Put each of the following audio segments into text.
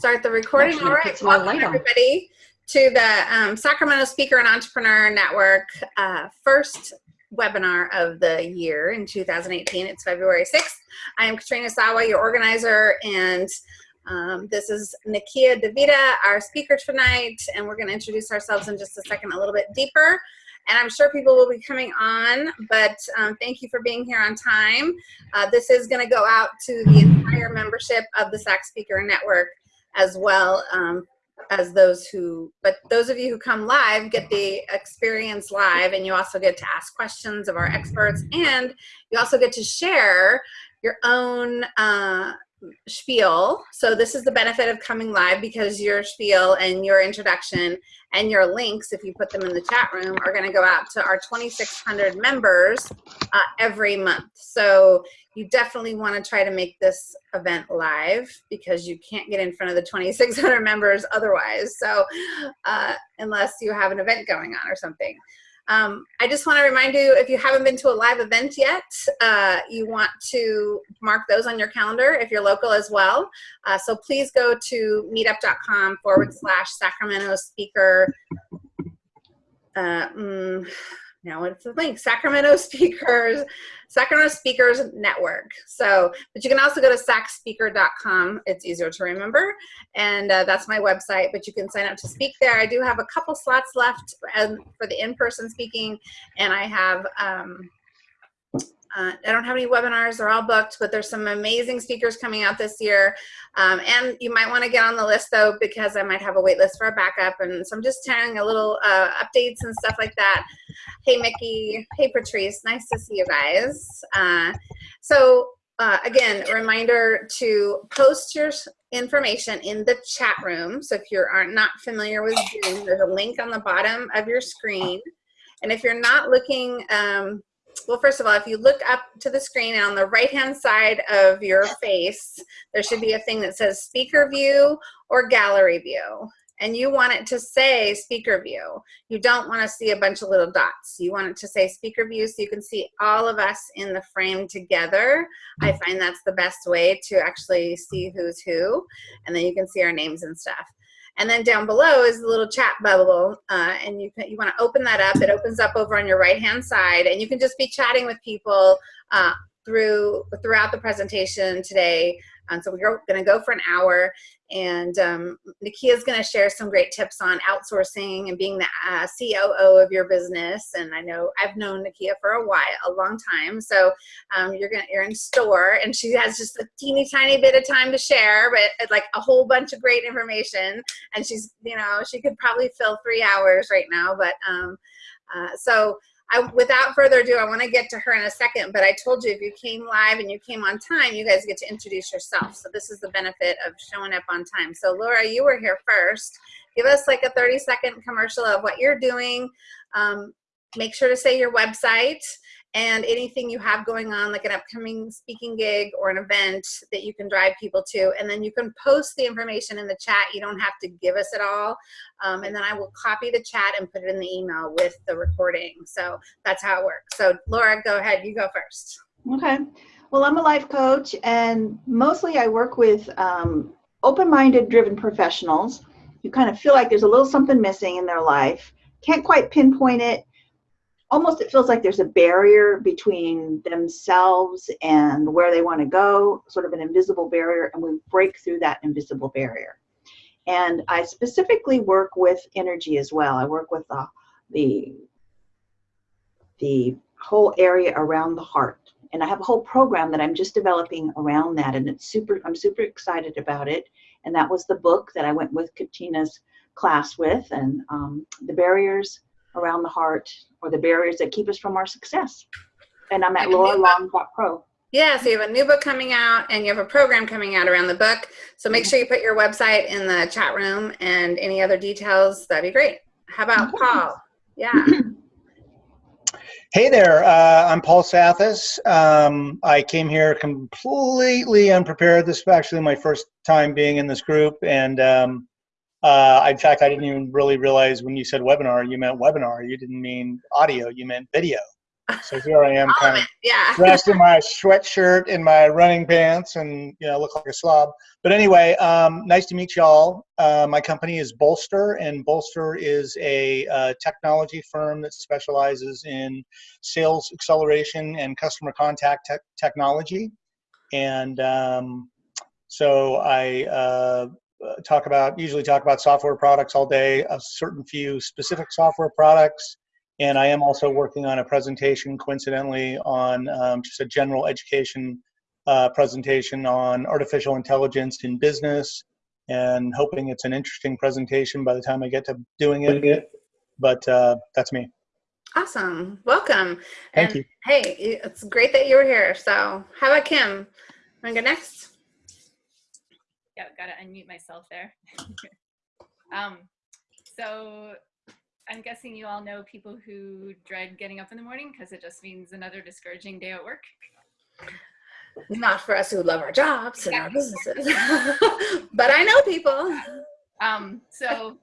Start the recording. Actually, All right, welcome everybody to the um, Sacramento Speaker and Entrepreneur Network uh, first webinar of the year in 2018. It's February 6th. I am Katrina Sawa, your organizer, and um, this is Nakia Davida, our speaker tonight, and we're going to introduce ourselves in just a second a little bit deeper. And I'm sure people will be coming on, but um, thank you for being here on time. Uh, this is going to go out to the entire membership of the SAC Speaker Network as well um, as those who, but those of you who come live get the experience live and you also get to ask questions of our experts and you also get to share your own uh, spiel. So this is the benefit of coming live because your spiel and your introduction and your links, if you put them in the chat room, are going to go out to our 2,600 members uh, every month. So you definitely want to try to make this event live because you can't get in front of the 2,600 members otherwise. So uh, unless you have an event going on or something. Um, I just want to remind you, if you haven't been to a live event yet, uh, you want to mark those on your calendar if you're local as well. Uh, so please go to meetup.com forward slash Sacramento speaker. Uh, mm, now it's the link, Sacramento Speakers, Sacramento Speakers Network. So, but you can also go to sacspeaker.com. It's easier to remember. And uh, that's my website, but you can sign up to speak there. I do have a couple slots left um, for the in-person speaking, and I have, um, uh, I don't have any webinars, they're all booked, but there's some amazing speakers coming out this year. Um, and you might want to get on the list though, because I might have a wait list for a backup. And so I'm just telling a little uh, updates and stuff like that. Hey, Mickey. Hey, Patrice. Nice to see you guys. Uh, so uh, again, reminder to post your information in the chat room. So if you are not familiar with Zoom, there's a link on the bottom of your screen. And if you're not looking, um, well, first of all, if you look up to the screen on the right-hand side of your face, there should be a thing that says speaker view or gallery view. And you want it to say speaker view. You don't want to see a bunch of little dots. You want it to say speaker view so you can see all of us in the frame together. I find that's the best way to actually see who's who. And then you can see our names and stuff. And then down below is the little chat bubble, uh, and you can, you want to open that up. It opens up over on your right hand side, and you can just be chatting with people uh, through throughout the presentation today. And so we're going to go for an hour, and um, Nakia is going to share some great tips on outsourcing and being the uh, COO of your business. And I know I've known Nakia for a while, a long time. So um, you're going to you're in store, and she has just a teeny tiny bit of time to share, but like a whole bunch of great information. And she's you know she could probably fill three hours right now, but um, uh, so. I, without further ado, I want to get to her in a second, but I told you if you came live and you came on time, you guys get to introduce yourself. So this is the benefit of showing up on time. So Laura, you were here first. Give us like a 30 second commercial of what you're doing. Um, make sure to say your website and anything you have going on like an upcoming speaking gig or an event that you can drive people to and then you can post the information in the chat. You don't have to give us it all um, and then i will copy the chat and put it in the email with the recording. So that's how it works. So laura go ahead. You go first. Okay. Well, I'm a life coach, and mostly I work with um, open minded, driven professionals who kind of feel like there's a little something missing in their life, can't quite pinpoint it. Almost it feels like there's a barrier between themselves and where they want to go, sort of an invisible barrier, and we break through that invisible barrier. And I specifically work with energy as well. I work with the, the, the whole area around the heart and I have a whole program that I'm just developing around that, and it's super. I'm super excited about it. And that was the book that I went with Katrina's class with, and um, the barriers around the heart, or the barriers that keep us from our success. And I'm at lauralong.pro. Yeah, so you have a new book coming out and you have a program coming out around the book. So make sure you put your website in the chat room and any other details. That'd be great. How about Paul? Yeah. Hey there, uh, I'm Paul Sathis. Um, I came here completely unprepared. This is actually my first time being in this group, and um, uh, in fact, I didn't even really realize when you said webinar, you meant webinar. You didn't mean audio, you meant video. So here I am, kind of. Yeah. dressed in my sweatshirt and my running pants and you know look like a slob but anyway um, nice to meet y'all uh, my company is bolster and bolster is a uh, technology firm that specializes in sales acceleration and customer contact tech technology and um, so i uh, talk about usually talk about software products all day a certain few specific software products and I am also working on a presentation, coincidentally, on um, just a general education uh, presentation on artificial intelligence in business, and hoping it's an interesting presentation by the time I get to doing it. But uh, that's me. Awesome. Welcome. Thank and you. Hey, it's great that you were here. So, how about Kim? Want to go next? Yeah, gotta unmute myself there. um, so I'm guessing you all know people who dread getting up in the morning because it just means another discouraging day at work. Not for us who love our jobs and our businesses, but I know people. Um, so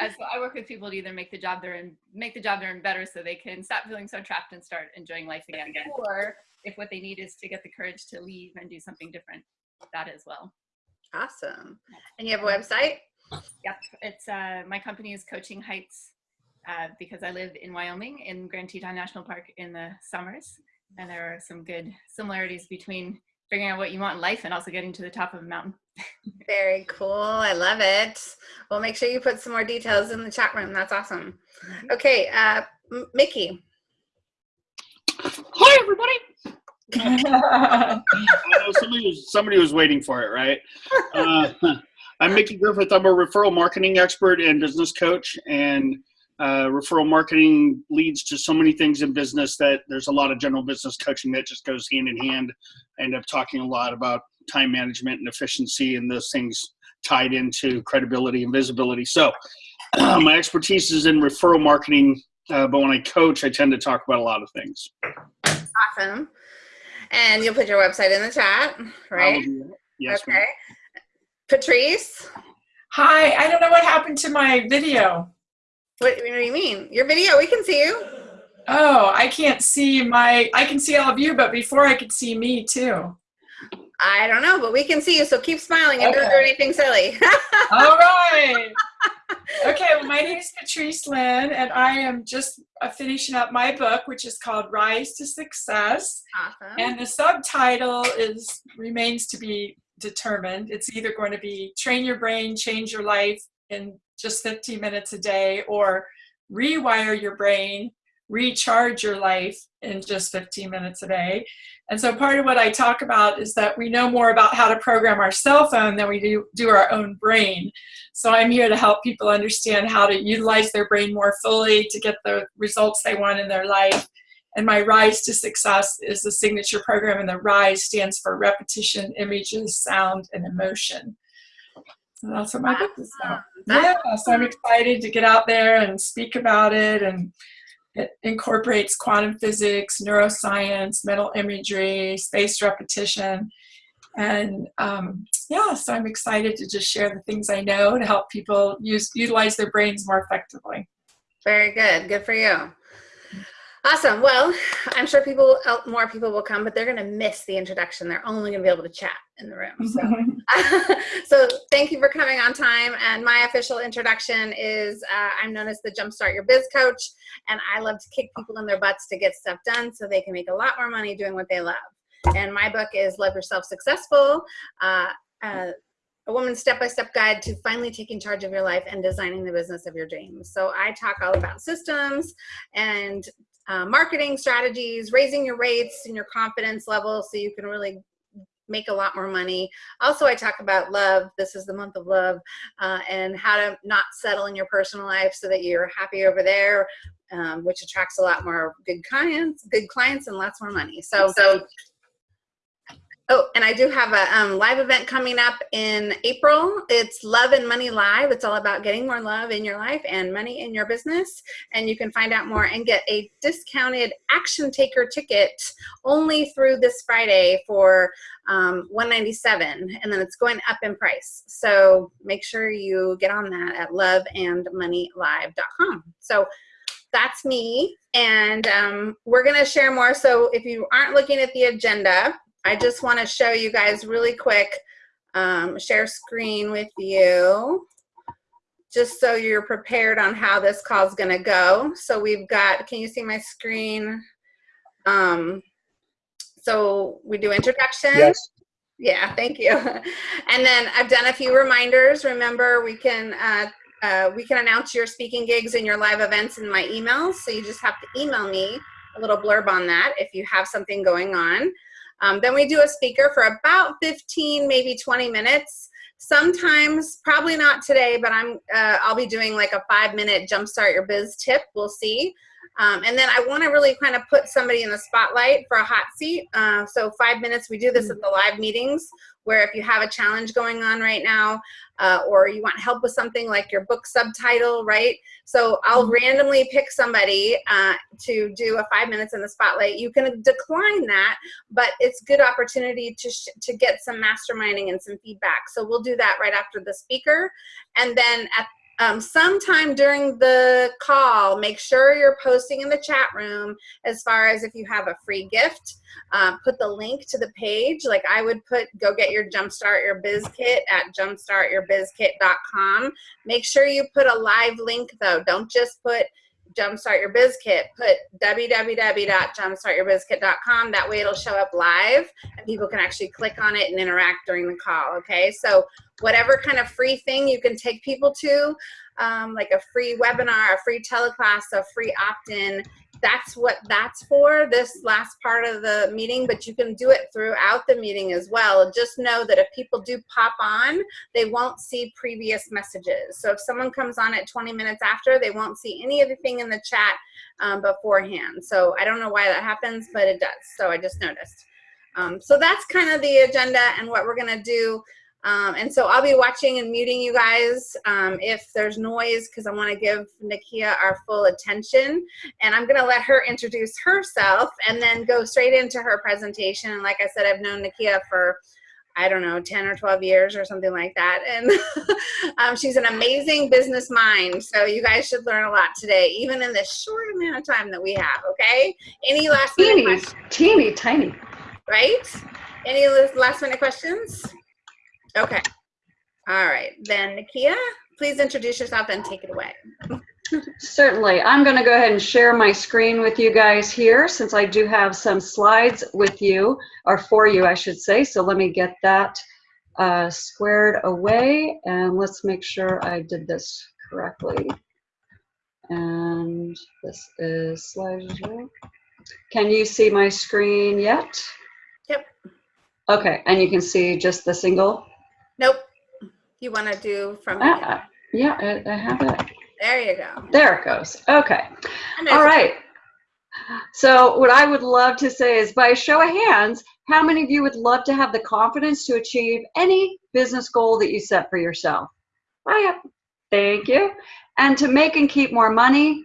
as I work with people to either make the job they're in, make the job they're in better so they can stop feeling so trapped and start enjoying life again. Or if what they need is to get the courage to leave and do something different, that as well. Awesome. And you have a website? Yep, it's uh, my company is Coaching Heights uh, because I live in Wyoming in Grand Teton National Park in the summers, and there are some good similarities between figuring out what you want in life and also getting to the top of a mountain. Very cool. I love it. Well, make sure you put some more details in the chat room. That's awesome. Okay, uh, Mickey. Hi, everybody. I know somebody was somebody was waiting for it, right? Uh, I'm Mickey Griffith. I'm a referral marketing expert and business coach, and uh, referral marketing leads to so many things in business that there's a lot of general business coaching that just goes hand in hand. I end up talking a lot about time management and efficiency, and those things tied into credibility and visibility. So, my expertise is in referral marketing, uh, but when I coach, I tend to talk about a lot of things. Awesome. And you'll put your website in the chat, right? Yes, okay. Patrice, Hi, I don't know what happened to my video. what, what do you mean? Your video, we can see you. Oh, I can't see my, I can see all of you, but before I could see me too. I don't know, but we can see you, so keep smiling and don't do anything silly. All right. Okay, well, my name is Patrice Lynn, and I am just uh, finishing up my book, which is called Rise to Success. awesome. And the subtitle is remains to be determined. It's either going to be Train Your Brain, Change Your Life in just 15 minutes a day, or Rewire Your Brain, Recharge Your Life in just 15 minutes a day. And so part of what I talk about is that we know more about how to program our cell phone than we do, do our own brain. So I'm here to help people understand how to utilize their brain more fully to get the results they want in their life. And my Rise to Success is the signature program, and the RISE stands for repetition, images, sound, and emotion. So that's what my book is about. Yeah, so I'm excited to get out there and speak about it. And it incorporates quantum physics, neuroscience, mental imagery, spaced repetition. And um, yeah, so I'm excited to just share the things I know to help people use utilize their brains more effectively. Very good. Good for you. Awesome. Well, I'm sure people, uh, more people will come, but they're going to miss the introduction. They're only going to be able to chat in the room. So, so thank you for coming on time. And my official introduction is uh, I'm known as the Jumpstart Your Biz Coach, and I love to kick people in their butts to get stuff done so they can make a lot more money doing what they love. And my book is Love Yourself Successful. Uh, uh, a woman's step-by-step guide to finally taking charge of your life and designing the business of your dreams. So I talk all about systems and uh, marketing strategies, raising your rates and your confidence level so you can really make a lot more money. Also, I talk about love. This is the month of love uh, and how to not settle in your personal life so that you're happy over there, um, which attracts a lot more good clients, good clients and lots more money. So, so Oh, and I do have a um, live event coming up in April. It's Love and Money Live. It's all about getting more love in your life and money in your business. And you can find out more and get a discounted Action Taker ticket only through this Friday for um, 197 and then it's going up in price. So make sure you get on that at loveandmoneylive.com. So that's me. And um, we're going to share more. So if you aren't looking at the agenda, I just want to show you guys really quick, um, share screen with you, just so you're prepared on how this call is going to go. So we've got, can you see my screen? Um, so we do introduction. Yes. Yeah, thank you. And then I've done a few reminders. Remember, we can uh, uh, we can announce your speaking gigs and your live events in my emails. So you just have to email me a little blurb on that if you have something going on. Um, then we do a speaker for about 15, maybe 20 minutes. Sometimes, probably not today, but I'm uh, I'll be doing like a five minute jumpstart your biz tip. We'll see. Um, and then I want to really kind of put somebody in the spotlight for a hot seat. Uh, so five minutes, we do this at the live meetings where if you have a challenge going on right now uh, or you want help with something like your book subtitle, right? So I'll randomly pick somebody uh, to do a five minutes in the spotlight. You can decline that, but it's good opportunity to, to get some masterminding and some feedback. So we'll do that right after the speaker. And then at um, sometime during the call, make sure you're posting in the chat room as far as if you have a free gift, uh, put the link to the page. Like I would put, go get your Jumpstart Your Biz Kit at jumpstartyourbizkit.com. Make sure you put a live link though. Don't just put Jumpstart Your Biz Kit, put www.jumpstartyourbizkit.com. That way it'll show up live and people can actually click on it and interact during the call, okay? So whatever kind of free thing you can take people to, um, like a free webinar, a free teleclass, a free opt-in, that's what that's for, this last part of the meeting, but you can do it throughout the meeting as well. Just know that if people do pop on, they won't see previous messages. So if someone comes on at 20 minutes after, they won't see any of the thing in the chat um, beforehand. So I don't know why that happens, but it does. So I just noticed. Um, so that's kind of the agenda and what we're gonna do. Um, and so I'll be watching and muting you guys um, if there's noise because I want to give Nakia our full attention. And I'm going to let her introduce herself and then go straight into her presentation. And like I said, I've known Nakia for, I don't know, 10 or 12 years or something like that. And um, she's an amazing business mind. So you guys should learn a lot today, even in the short amount of time that we have, okay? Any last minute Teeny, questions? teeny, tiny. Right? Any last minute questions? Okay. All right. Then Nakia, please introduce yourself and take it away. Certainly. I'm going to go ahead and share my screen with you guys here since I do have some slides with you, or for you, I should say. So let me get that uh, squared away and let's make sure I did this correctly. And this is slideshow. Can you see my screen yet? Yep. Okay, and you can see just the single? Nope. You want to do from Ah, yeah, I, I have it. there you go. There it goes. Okay. All right. So what I would love to say is by show of hands, how many of you would love to have the confidence to achieve any business goal that you set for yourself? Oh, yeah. Thank you. And to make and keep more money,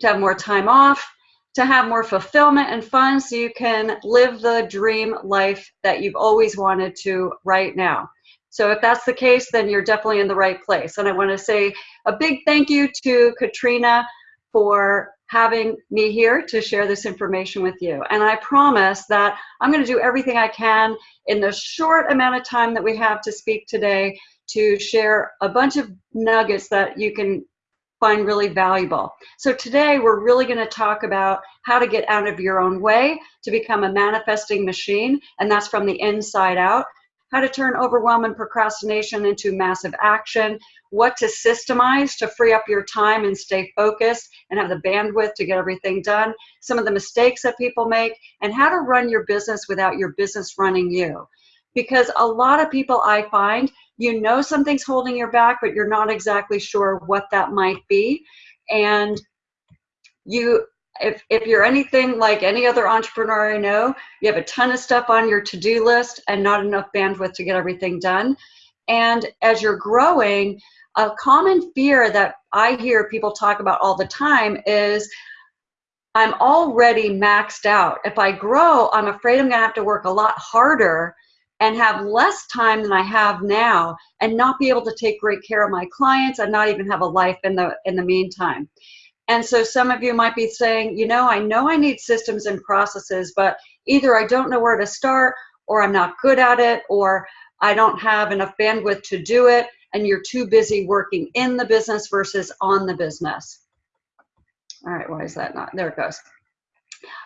to have more time off, to have more fulfillment and fun so you can live the dream life that you've always wanted to right now. So if that's the case, then you're definitely in the right place. And I want to say a big thank you to Katrina for having me here to share this information with you. And I promise that I'm going to do everything I can in the short amount of time that we have to speak today to share a bunch of nuggets that you can find really valuable. So today we're really going to talk about how to get out of your own way to become a manifesting machine, and that's from the inside out how to turn overwhelm and procrastination into massive action, what to systemize to free up your time and stay focused and have the bandwidth to get everything done, some of the mistakes that people make, and how to run your business without your business running you. Because a lot of people I find, you know something's holding you back, but you're not exactly sure what that might be. And you if, if you're anything like any other entrepreneur I know, you have a ton of stuff on your to-do list and not enough bandwidth to get everything done. And as you're growing, a common fear that I hear people talk about all the time is I'm already maxed out. If I grow, I'm afraid I'm gonna have to work a lot harder and have less time than I have now and not be able to take great care of my clients and not even have a life in the in the meantime. And so some of you might be saying, you know, I know I need systems and processes, but either I don't know where to start, or I'm not good at it, or I don't have enough bandwidth to do it, and you're too busy working in the business versus on the business. All right, why is that not? There it goes.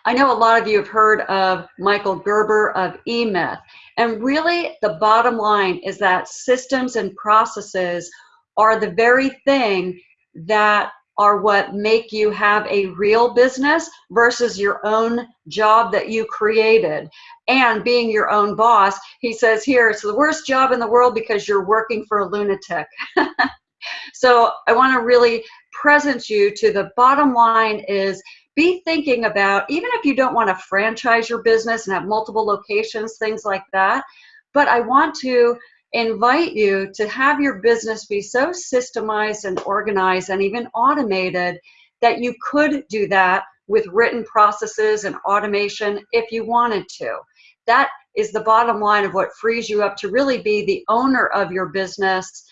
I know a lot of you have heard of Michael Gerber of eMyth. And really, the bottom line is that systems and processes are the very thing that are what make you have a real business versus your own job that you created and being your own boss. He says here, it's the worst job in the world because you're working for a lunatic. so I want to really present you to the bottom line is be thinking about, even if you don't want to franchise your business and have multiple locations, things like that, but I want to invite you to have your business be so systemized and organized and even automated that you could do that with written processes and automation if you wanted to. That is the bottom line of what frees you up to really be the owner of your business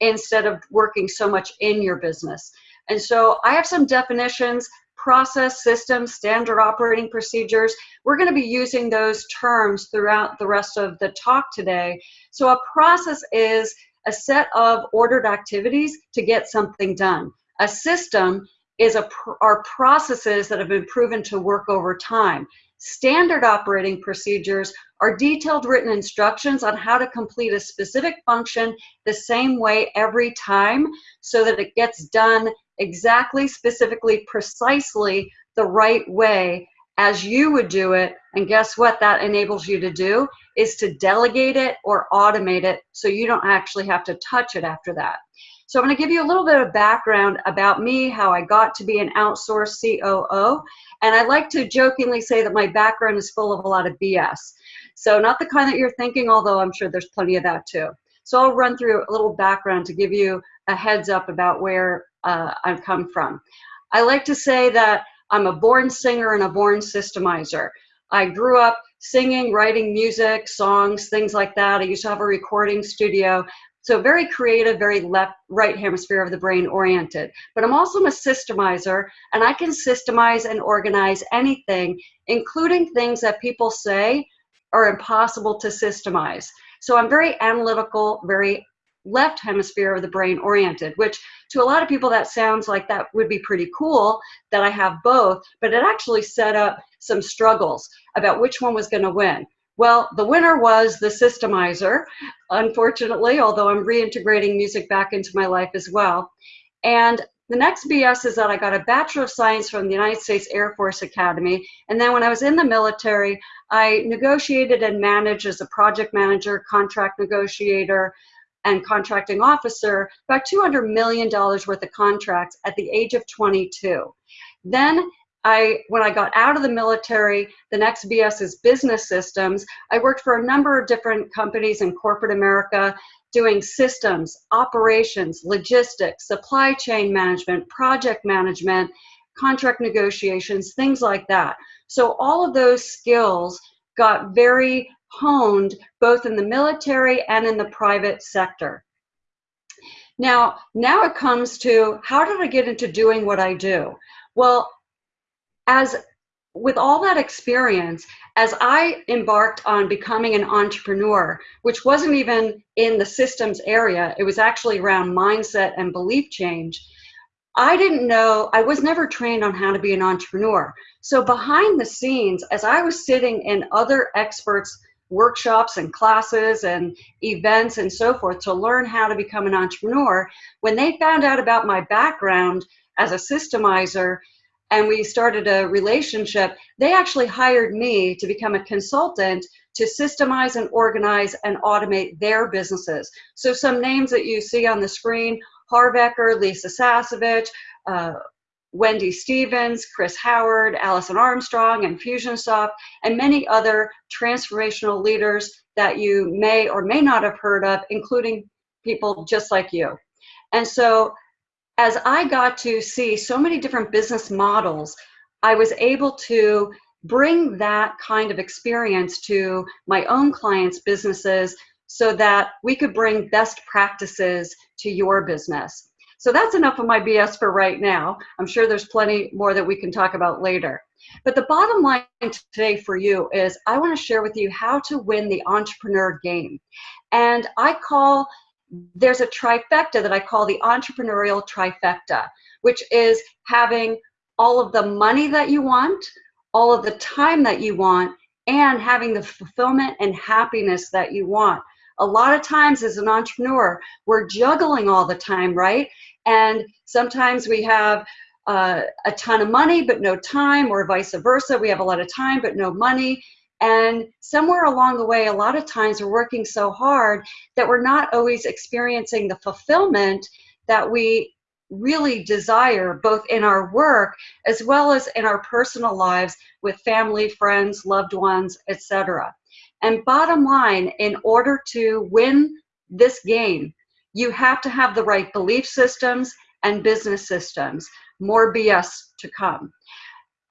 instead of working so much in your business. And so I have some definitions process, systems, standard operating procedures. We're going to be using those terms throughout the rest of the talk today. So a process is a set of ordered activities to get something done. A system is a are processes that have been proven to work over time. Standard operating procedures are detailed written instructions on how to complete a specific function the same way every time so that it gets done exactly, specifically, precisely the right way as you would do it. And guess what that enables you to do is to delegate it or automate it so you don't actually have to touch it after that. So I'm going to give you a little bit of background about me, how I got to be an outsourced COO. And I like to jokingly say that my background is full of a lot of BS. So not the kind that you're thinking, although I'm sure there's plenty of that too. So I'll run through a little background to give you a heads up about where uh, I've come from. I like to say that I'm a born singer and a born systemizer. I grew up singing, writing music, songs, things like that. I used to have a recording studio. So very creative, very left, right hemisphere of the brain oriented. But I'm also a systemizer, and I can systemize and organize anything, including things that people say are impossible to systemize. So I'm very analytical, very left hemisphere of the brain oriented, which to a lot of people that sounds like that would be pretty cool that I have both, but it actually set up some struggles about which one was going to win. Well, the winner was the systemizer, unfortunately, although I'm reintegrating music back into my life as well. And the next BS is that I got a Bachelor of Science from the United States Air Force Academy. And then when I was in the military, I negotiated and managed as a project manager, contract negotiator, and contracting officer about $200 million worth of contracts at the age of 22. Then I, when I got out of the military, the next BS is business systems. I worked for a number of different companies in corporate America doing systems, operations, logistics, supply chain management, project management, contract negotiations, things like that. So all of those skills got very honed both in the military and in the private sector. Now, now it comes to how did I get into doing what I do? Well, as with all that experience, as I embarked on becoming an entrepreneur, which wasn't even in the systems area, it was actually around mindset and belief change. I didn't know, I was never trained on how to be an entrepreneur. So behind the scenes, as I was sitting in other experts' workshops and classes and events and so forth to learn how to become an entrepreneur. When they found out about my background as a systemizer and we started a relationship, they actually hired me to become a consultant to systemize and organize and automate their businesses. So some names that you see on the screen, Harv Eker, Lisa Sasevich, uh, Wendy Stevens, Chris Howard, Alison Armstrong, and Infusionsoft, and many other transformational leaders that you may or may not have heard of, including people just like you. And so as I got to see so many different business models, I was able to bring that kind of experience to my own clients' businesses so that we could bring best practices to your business. So that's enough of my BS for right now. I'm sure there's plenty more that we can talk about later. But the bottom line today for you is I want to share with you how to win the entrepreneur game. And I call, there's a trifecta that I call the entrepreneurial trifecta, which is having all of the money that you want, all of the time that you want, and having the fulfillment and happiness that you want. A lot of times as an entrepreneur, we're juggling all the time, right? And sometimes we have uh, a ton of money but no time, or vice versa. We have a lot of time but no money. And somewhere along the way, a lot of times we're working so hard that we're not always experiencing the fulfillment that we really desire, both in our work as well as in our personal lives with family, friends, loved ones, etc. And bottom line, in order to win this game, you have to have the right belief systems and business systems. More BS to come.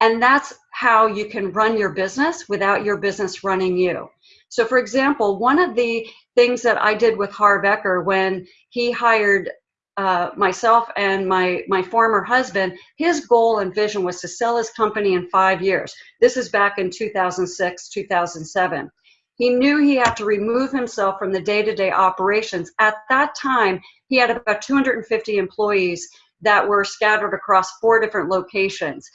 And that's how you can run your business without your business running you. So, for example, one of the things that I did with Harv when he hired uh, myself and my my former husband, his goal and vision was to sell his company in five years. This is back in 2006, 2007. He knew he had to remove himself from the day-to-day operations. At that time, he had about 250 employees that were scattered across four different locations.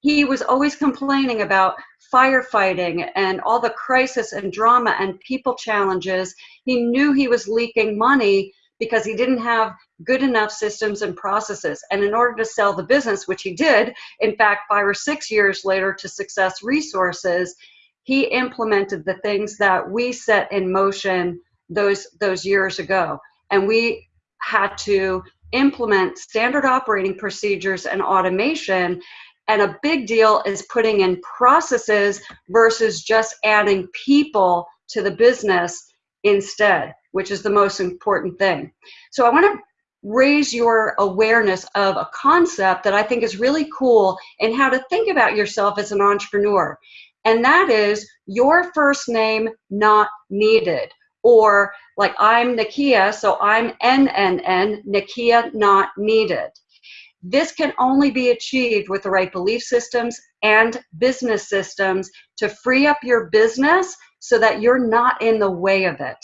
He was always complaining about firefighting and all the crisis and drama and people challenges. He knew he was leaking money because he didn't have good enough systems and processes. And in order to sell the business, which he did, in fact, five or six years later to Success Resources, he implemented the things that we set in motion those those years ago. And we had to implement standard operating procedures and automation. And a big deal is putting in processes versus just adding people to the business instead which is the most important thing. So i want to raise your awareness of a concept that i think is really cool and how to think about yourself as an entrepreneur and that is your first name not needed. Or like I'm Nakia, so I'm NNN, Nakia not needed. This can only be achieved with the right belief systems and business systems to free up your business so that you're not in the way of it,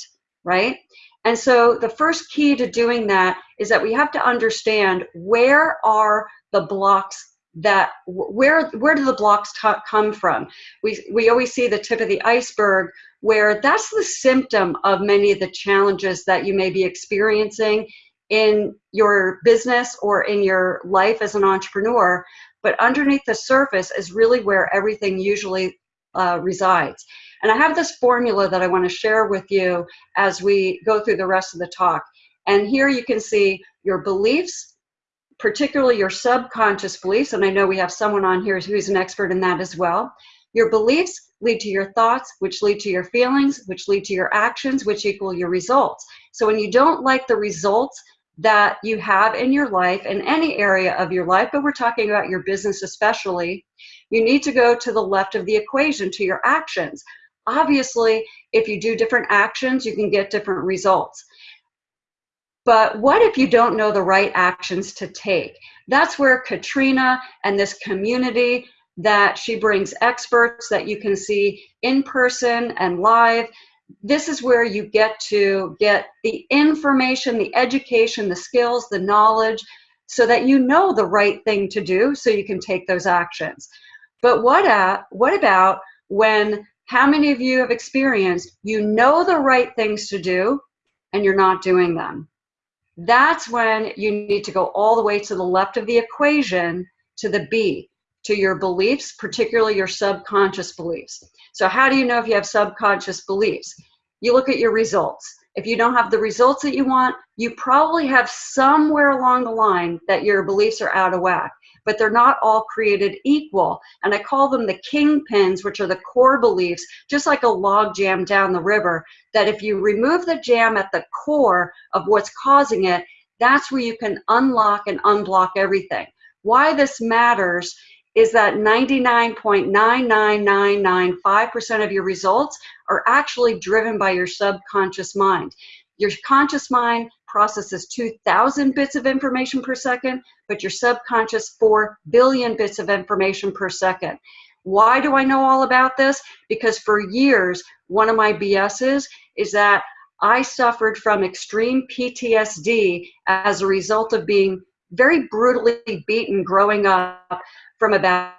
right? And so the first key to doing that is that we have to understand where are the blocks that where where do the blocks come from? We we always see the tip of the iceberg where that's the symptom of many of the challenges that you may be experiencing in your business or in your life as an entrepreneur but underneath the surface is really where everything usually uh, resides. And i have this formula that i want to share with you as we go through the rest of the talk. And here you can see your beliefs particularly your subconscious beliefs, and I know we have someone on here who's an expert in that as well. Your beliefs lead to your thoughts, which lead to your feelings, which lead to your actions, which equal your results. So when you don't like the results that you have in your life, in any area of your life, but we're talking about your business especially, you need to go to the left of the equation to your actions. Obviously, if you do different actions, you can get different results. But what if you don't know the right actions to take? That's where Katrina and this community that she brings experts that you can see in person and live. This is where you get to get the information, the education, the skills, the knowledge, so that you know the right thing to do so you can take those actions. But what, at, what about when, how many of you have experienced you know the right things to do and you're not doing them? That's when you need to go all the way to the left of the equation to the B, to your beliefs, particularly your subconscious beliefs. So how do you know if you have subconscious beliefs? You look at your results. If you don't have the results that you want, you probably have somewhere along the line that your beliefs are out of whack but they're not all created equal. And I call them the kingpins, which are the core beliefs, just like a log jam down the river, that if you remove the jam at the core of what's causing it, that's where you can unlock and unblock everything. Why this matters is that 99.99995% of your results are actually driven by your subconscious mind. Your conscious mind processes 2,000 bits of information per second, but your subconscious 4 billion bits of information per second. Why do I know all about this? Because for years, one of my BSs is that I suffered from extreme PTSD as a result of being very brutally beaten growing up from about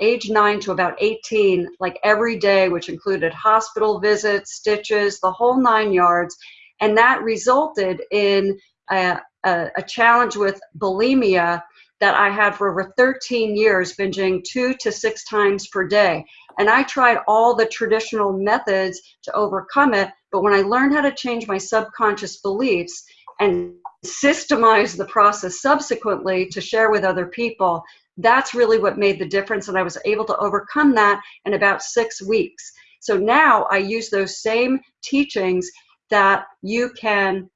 age 9 to about 18, like every day, which included hospital visits, stitches, the whole nine yards. And that resulted in a, a, a challenge with bulimia that I had for over 13 years, binging two to six times per day. And I tried all the traditional methods to overcome it. But when I learned how to change my subconscious beliefs and systemize the process subsequently to share with other people, that's really what made the difference. And I was able to overcome that in about six weeks. So now I use those same teachings that you can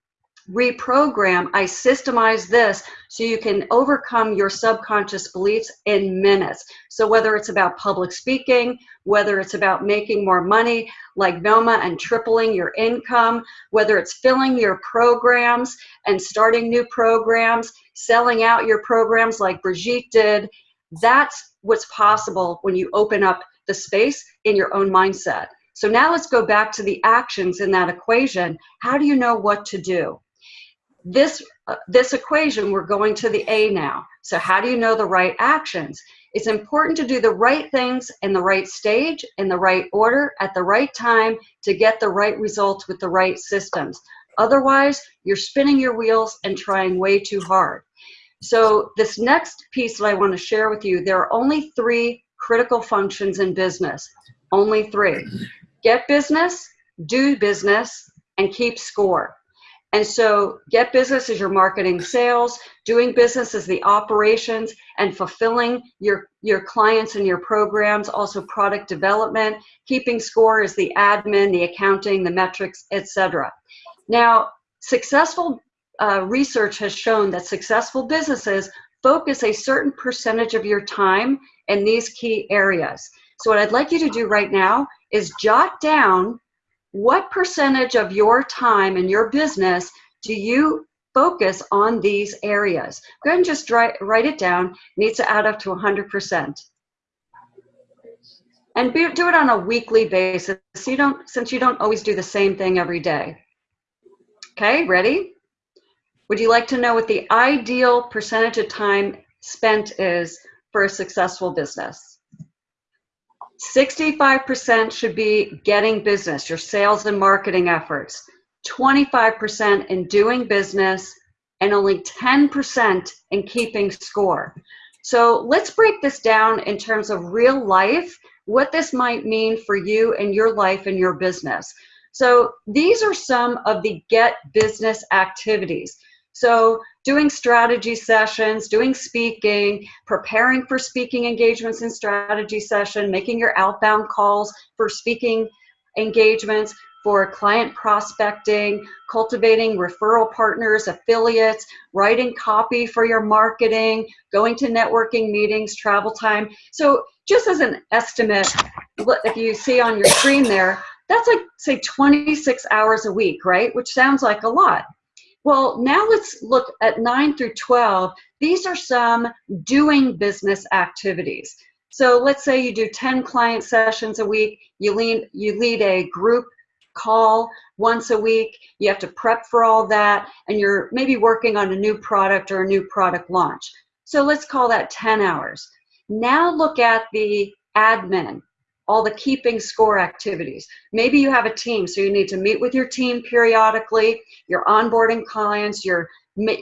reprogram, I systemize this so you can overcome your subconscious beliefs in minutes. So whether it's about public speaking, whether it's about making more money like Velma and tripling your income, whether it's filling your programs and starting new programs, selling out your programs like Brigitte did, that's what's possible when you open up the space in your own mindset. So now let's go back to the actions in that equation. How do you know what to do? this uh, this equation we're going to the a now. So how do you know the right actions? It's important to do the right things in the right stage in the right order at the right time to get the right results with the right systems. Otherwise you're spinning your wheels and trying way too hard. So this next piece that i want to share with you there are only three critical functions in business. Only three get business do business and keep score and so get business is your marketing sales, doing business is the operations and fulfilling your, your clients and your programs, also product development. Keeping score is the admin, the accounting, the metrics, etc. Now, successful uh, research has shown that successful businesses focus a certain percentage of your time in these key areas. So what I'd like you to do right now is jot down what percentage of your time in your business do you focus on these areas? Go ahead and just write, write it down. It needs to add up to 100%. And be, do it on a weekly basis. So you don't, since you don't always do the same thing every day. Okay, ready? Would you like to know what the ideal percentage of time spent is for a successful business? 65% should be getting business, your sales and marketing efforts, 25% in doing business, and only 10% in keeping score. So let's break this down in terms of real life, what this might mean for you and your life and your business. So these are some of the get business activities. So doing strategy sessions, doing speaking, preparing for speaking engagements and strategy session, making your outbound calls for speaking engagements, for client prospecting, cultivating referral partners, affiliates, writing copy for your marketing, going to networking meetings, travel time. So just as an estimate, if you see on your screen there, that's like say 26 hours a week, right? Which sounds like a lot. Well, now let's look at 9 through 12. These are some doing business activities. So let's say you do 10 client sessions a week, you lead, you lead a group call once a week, you have to prep for all that, and you're maybe working on a new product or a new product launch. So let's call that 10 hours. Now look at the admin all the keeping score activities. Maybe you have a team, so you need to meet with your team periodically, you're onboarding clients, you're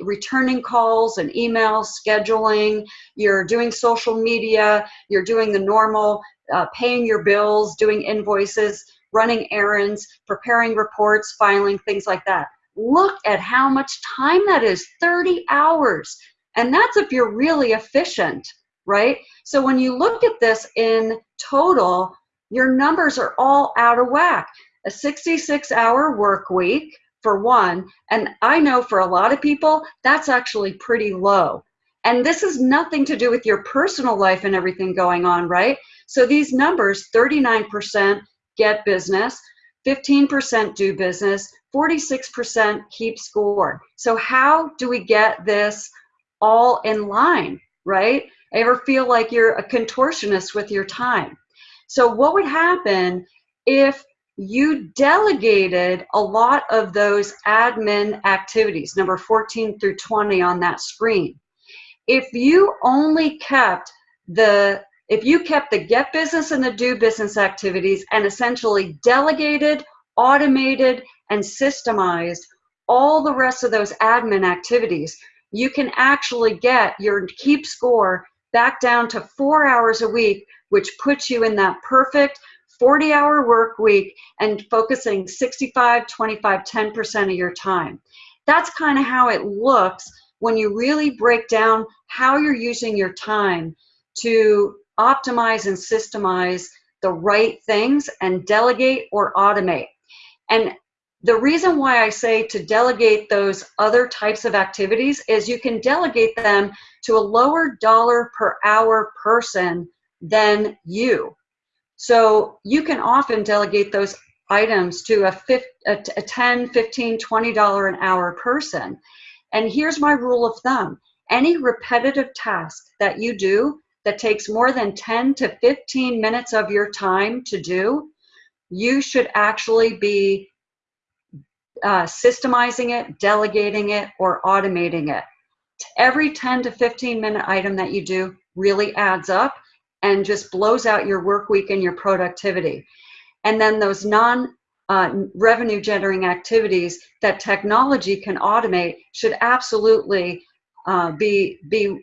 returning calls and emails, scheduling, you're doing social media, you're doing the normal uh, paying your bills, doing invoices, running errands, preparing reports, filing, things like that. Look at how much time that is 30 hours. And that's if you're really efficient right? So when you look at this in total, your numbers are all out of whack. A 66 hour work week for one, and I know for a lot of people, that's actually pretty low. And this is nothing to do with your personal life and everything going on, right? So these numbers 39% get business, 15% do business, 46% keep score. So how do we get this all in line, right? Ever feel like you're a contortionist with your time? So what would happen if you delegated a lot of those admin activities, number 14 through 20 on that screen. If you only kept the if you kept the get business and the do business activities and essentially delegated, automated, and systemized all the rest of those admin activities, you can actually get your keep score back down to four hours a week, which puts you in that perfect 40 hour work week and focusing 65, 25, 10% of your time. That's kind of how it looks when you really break down how you're using your time to optimize and systemize the right things and delegate or automate. And the reason why I say to delegate those other types of activities is you can delegate them to a lower dollar per hour person than you. So you can often delegate those items to a, 50, a 10, 15, $20 an hour person. And here's my rule of thumb. Any repetitive task that you do that takes more than 10 to 15 minutes of your time to do, you should actually be uh, systemizing it, delegating it, or automating it. Every 10 to 15 minute item that you do really adds up and just blows out your work week and your productivity. And then those non uh, revenue generating activities that technology can automate should absolutely uh, be, be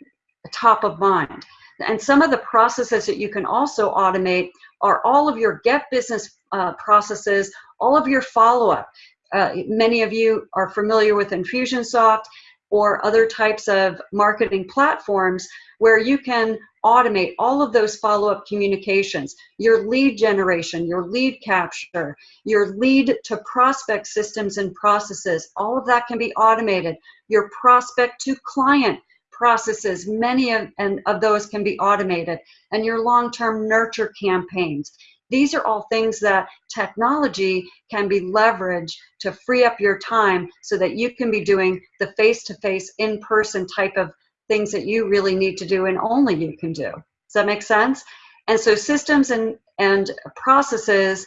top of mind. And some of the processes that you can also automate are all of your get business uh, processes, all of your follow up. Uh, many of you are familiar with Infusionsoft or other types of marketing platforms where you can automate all of those follow-up communications, your lead generation, your lead capture, your lead to prospect systems and processes, all of that can be automated. Your prospect to client processes, many of, and of those can be automated, and your long-term nurture campaigns. These are all things that technology can be leveraged to free up your time so that you can be doing the face-to-face, in-person type of things that you really need to do and only you can do. Does that make sense? And so systems and, and processes,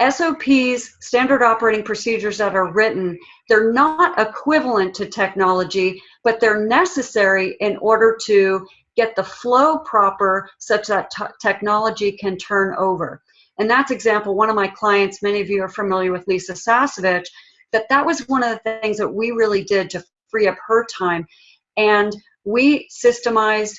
SOPs, standard operating procedures that are written, they're not equivalent to technology, but they're necessary in order to get the flow proper such that technology can turn over. And that's example, one of my clients, many of you are familiar with Lisa Sasevich, that that was one of the things that we really did to free up her time. And we systemized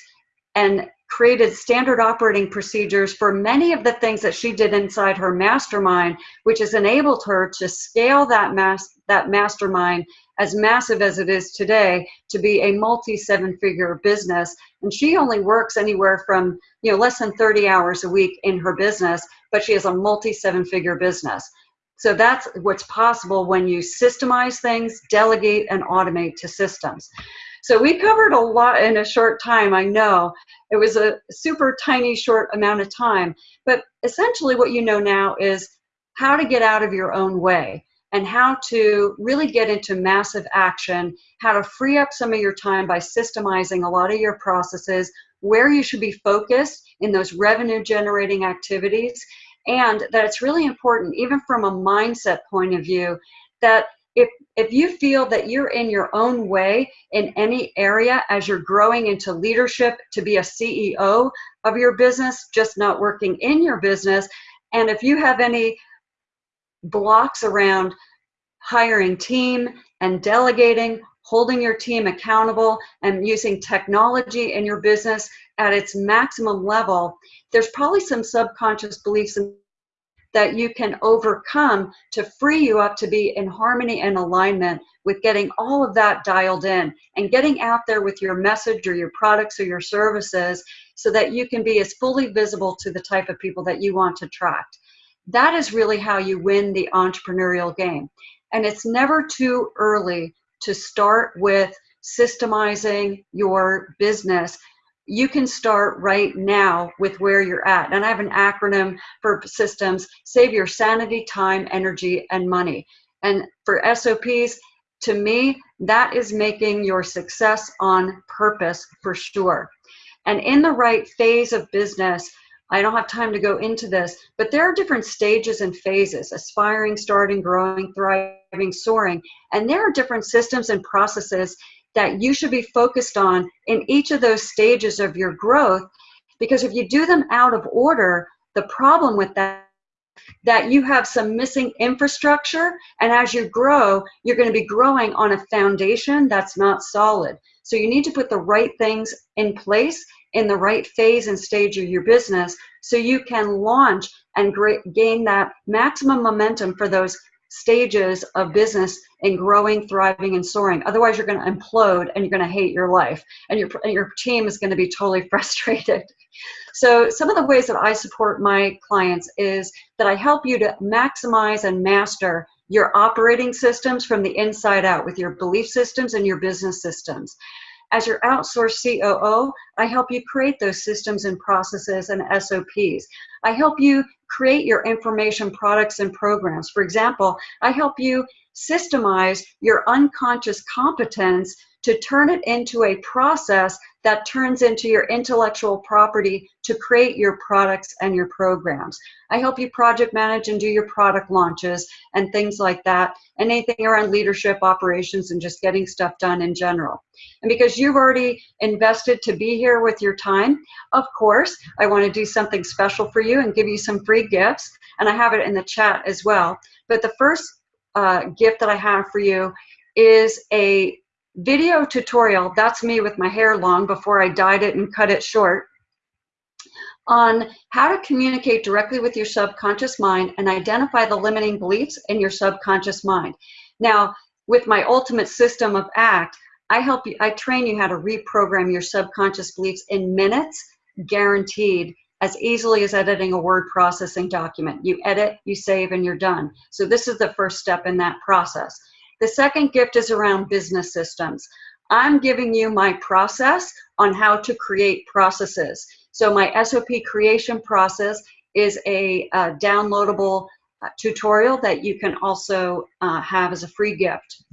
and created standard operating procedures for many of the things that she did inside her mastermind, which has enabled her to scale that mass that mastermind as massive as it is today to be a multi seven figure business. And she only works anywhere from you know less than 30 hours a week in her business, but she has a multi seven figure business. So that's what's possible when you systemize things, delegate, and automate to systems. So we covered a lot in a short time, I know. It was a super tiny short amount of time. But essentially what you know now is how to get out of your own way and how to really get into massive action, how to free up some of your time by systemizing a lot of your processes, where you should be focused in those revenue generating activities, and that it's really important, even from a mindset point of view, that if if you feel that you're in your own way in any area as you're growing into leadership to be a CEO of your business, just not working in your business, and if you have any blocks around hiring team and delegating, holding your team accountable, and using technology in your business at its maximum level, there's probably some subconscious beliefs that you can overcome to free you up to be in harmony and alignment with getting all of that dialed in and getting out there with your message or your products or your services so that you can be as fully visible to the type of people that you want to attract. That is really how you win the entrepreneurial game. And it's never too early to start with systemizing your business you can start right now with where you're at. And I have an acronym for systems save your sanity, time, energy, and money. And for SOPs, to me, that is making your success on purpose for sure. And in the right phase of business, I don't have time to go into this, but there are different stages and phases aspiring, starting, growing, thriving, soaring. And there are different systems and processes that you should be focused on in each of those stages of your growth. Because if you do them out of order, the problem with that that you have some missing infrastructure and as you grow you're going to be growing on a foundation that's not solid so you need to put the right things in place in the right phase and stage of your business so you can launch and gain that maximum momentum for those stages of business in growing, thriving, and soaring. Otherwise, you're going to implode and you're going to hate your life, and your and your team is going to be totally frustrated. So, some of the ways that I support my clients is that I help you to maximize and master your operating systems from the inside out with your belief systems and your business systems. As your outsourced COO, I help you create those systems and processes and SOPs. I help you create your information products and programs. For example, I help you systemize your unconscious competence to turn it into a process that turns into your intellectual property to create your products and your programs. I help you project manage and do your product launches and things like that, and anything around leadership, operations, and just getting stuff done in general. And because you've already invested to be here with your time, of course, I want to do something special for you and give you some free gifts, and I have it in the chat as well. But the first uh, gift that I have for you is a video tutorial, that's me with my hair long before I dyed it and cut it short, on how to communicate directly with your subconscious mind and identify the limiting beliefs in your subconscious mind. Now, with my ultimate system of ACT, I help you, I train you how to reprogram your subconscious beliefs in minutes, guaranteed, as easily as editing a word processing document. You edit, you save, and you're done. So this is the first step in that process. The second gift is around business systems. I'm giving you my process on how to create processes. So my SOP creation process is a, downloadable uh, tutorial that you can also uh, have as a free gift.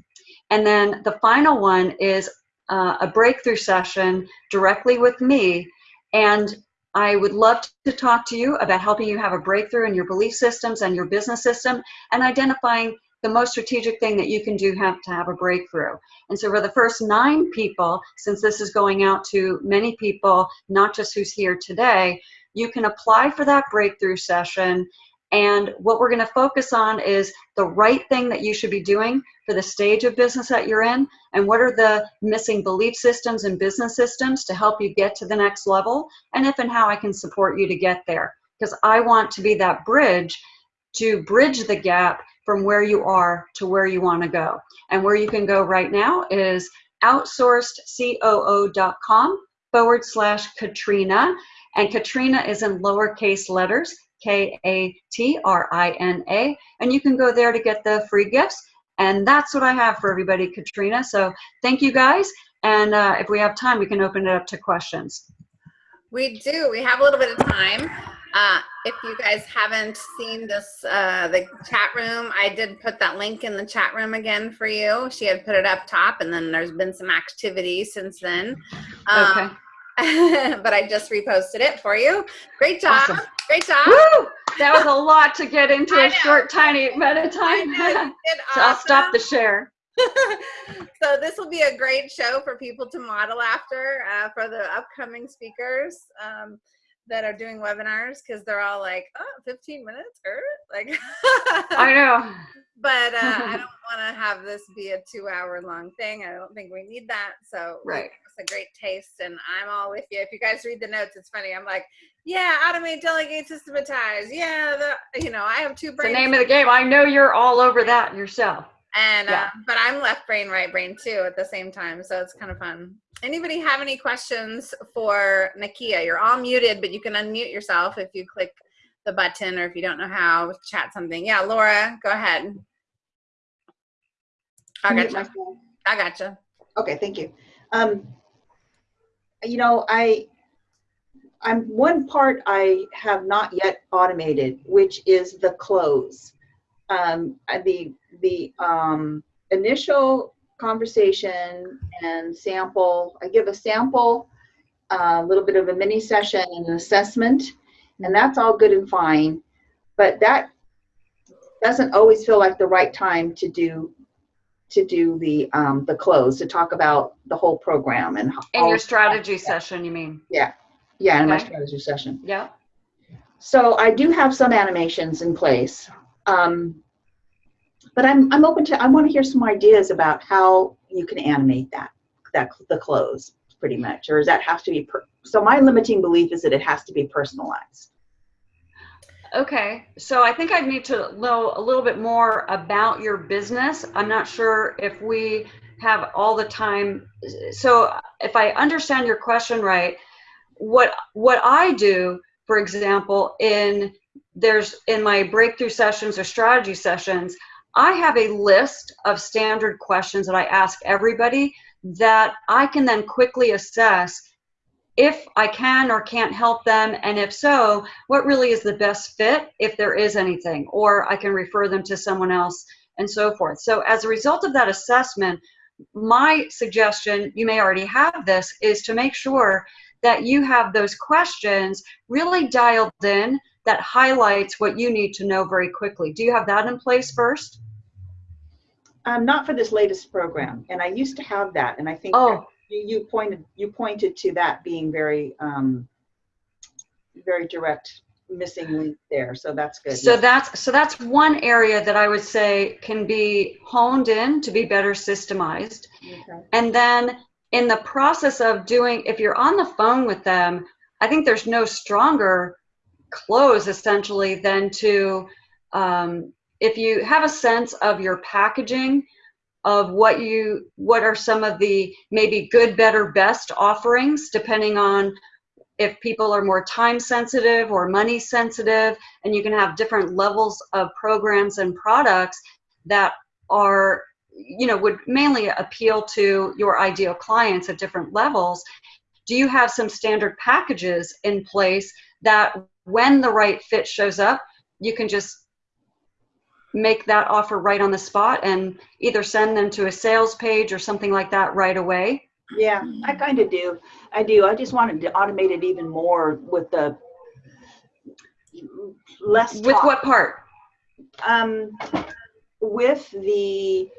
And then the final one is uh, a breakthrough session directly with me. And I would love to talk to you about helping you have a breakthrough in your belief systems and your business system and identifying the most strategic thing that you can do have to have a breakthrough. And so for the first nine people, since this is going out to many people, not just who's here today, you can apply for that breakthrough session. And what we're going to focus on is the right thing that you should be doing for the stage of business that you're in, and what are the missing belief systems and business systems to help you get to the next level, and if and how I can support you to get there. Because I want to be that bridge to bridge the gap from where you are to where you want to go. And where you can go right now is outsourcedcoo.com forward slash Katrina. And Katrina is in lowercase letters, K A T R I N A. And you can go there to get the free gifts. And that's what I have for everybody, Katrina. So thank you guys. And uh, if we have time, we can open it up to questions. We do. We have a little bit of time. Uh, if you guys haven't seen this, uh, the chat room, I did put that link in the chat room again for you. She had put it up top, and then there's been some activity since then. Um, okay. but I just reposted it for you. Great job. Awesome. Great job. Woo! That was a lot to get into a short, tiny amount of time. so I'll stop the share. so this will be a great show for people to model after uh, for the upcoming speakers. Um, that are doing webinars because they're all like, oh, 15 minutes, er? like. I know. But uh, I don't want to have this be a two-hour long thing. I don't think we need that. So right. it's a great taste, and I'm all with you. If you guys read the notes, it's funny. I'm like, yeah, automate, delegate, systematize. Yeah, the you know, I have two brains. The name of the game. I know you're all over that yourself. And yeah. uh, but I'm left brain, right brain too at the same time, so it's kind of fun. Anybody have any questions for Nakia? You're all muted, but you can unmute yourself if you click the button or if you don't know how, chat something. Yeah, Laura, go ahead. I got gotcha. I got gotcha. Okay, thank you. Um, you know, I I'm one part I have not yet automated, which is the close. Um, the the um, initial conversation and sample. I give a sample, a little bit of a mini session and an assessment, and that's all good and fine. But that doesn't always feel like the right time to do to do the um, the close to talk about the whole program and In your strategy session, you mean? yeah yeah in my strategy session. Yeah. So I do have some animations in place. Um, but I'm, I'm open to, I want to hear some ideas about how you can animate that, that, the close pretty much, or does that have to be, per, so my limiting belief is that it has to be personalized. Okay, so I think I'd need to know a little bit more about your business. I'm not sure if we have all the time. So if I understand your question right, what what I do, for example, in there's in my breakthrough sessions or strategy sessions, I have a list of standard questions that I ask everybody that I can then quickly assess if I can or can't help them, and if so, what really is the best fit if there is anything, or I can refer them to someone else and so forth. So as a result of that assessment, my suggestion, you may already have this, is to make sure that you have those questions really dialed in that highlights what you need to know very quickly. Do you have that in place first? Um, not for this latest program, and I used to have that, and I think Oh, you, you pointed, you pointed to that being very, um, very direct, missing link there, so that's good. So that's so that's one area that I would say can be honed in to be better systemized. Okay. And then in the process of doing, if you're on the phone with them, I think there's no stronger close essentially than to, um, if you have a sense of your packaging, of what you, what are some of the maybe good, better, best offerings, depending on if people are more time sensitive or money sensitive, and you can have different levels of programs and products that are you know would mainly appeal to your ideal clients at different levels. Do you have some standard packages in place that when the right fit shows up you can just make that offer right on the spot and either send them to a sales page or something like that right away Yeah, I kind of do. I do. I just wanted to automate it even more with the less with what part Um, with the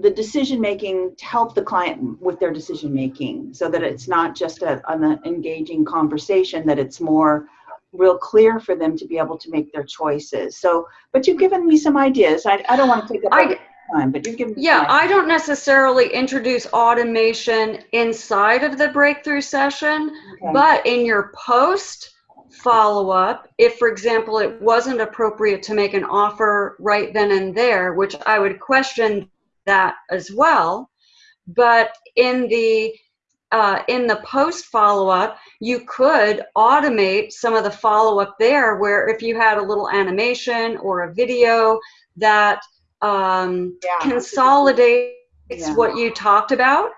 the decision making to help the client with their decision making, so that it's not just a, an engaging conversation. That it's more real clear for them to be able to make their choices. So, but you've given me some ideas. I, I don't want to take up I- time, but you've given me Yeah, I don't necessarily introduce automation inside of the breakthrough session, Okay. but in your post follow up, if for example it wasn't appropriate to make an offer right then and there, which I would question that as well, but in the uh, in the post follow up, you could automate some of the follow up there, where if you had a little animation or a video that um, Yeah. consolidates Yeah. what you talked about,